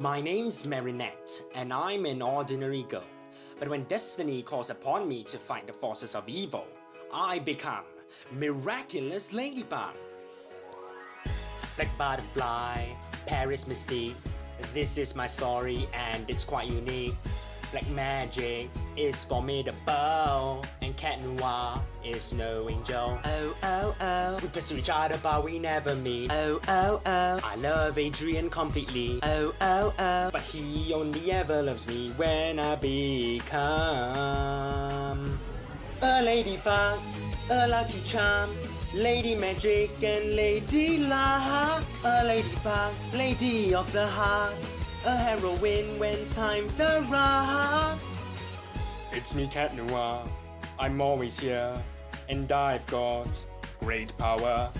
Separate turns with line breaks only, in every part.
My name's Marinette, and I'm an ordinary girl. But when destiny calls upon me to fight the forces of evil, I become Miraculous Ladybug. Black Butterfly, Paris Mystique. This is my story and it's quite unique. Black magic is formidable And Cat Noir is no angel Oh oh oh. We pursue each other but we never meet. Oh oh oh. I love Adrien completely. Oh oh oh. But he only ever loves me when I become A ladybug A lucky charm Lady Magic and Lady Luck A ladybug, lady of the heart a heroine when times are rough. It's me, Cat Noir. I'm always here, and I've got great power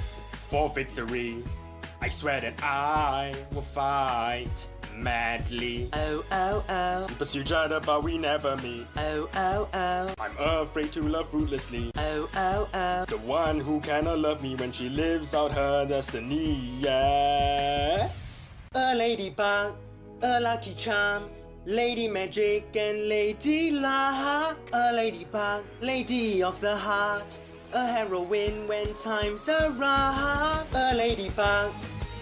for victory. I swear that I will fight madly. Oh, oh, oh. We pursue other, but we never meet. Oh, oh, oh. I'm afraid to love fruitlessly. Oh, oh, oh. The one who cannot love me when she lives out her destiny. Yes. A ladybug a lucky charm, Lady Magic and Lady Luck, a ladybug, lady of the heart, a heroine when times are rough, a ladybug,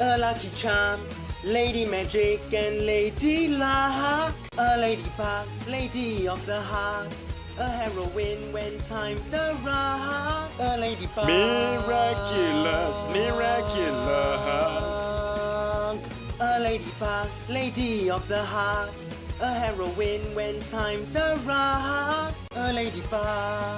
a lucky charm, Lady Magic and Lady Luck, a ladybug, lady of the heart, a heroine when times are rough, a ladybug.
Miraculous, miraculous
a ladybug, lady of the heart, a heroine when times are rough, a ladybug.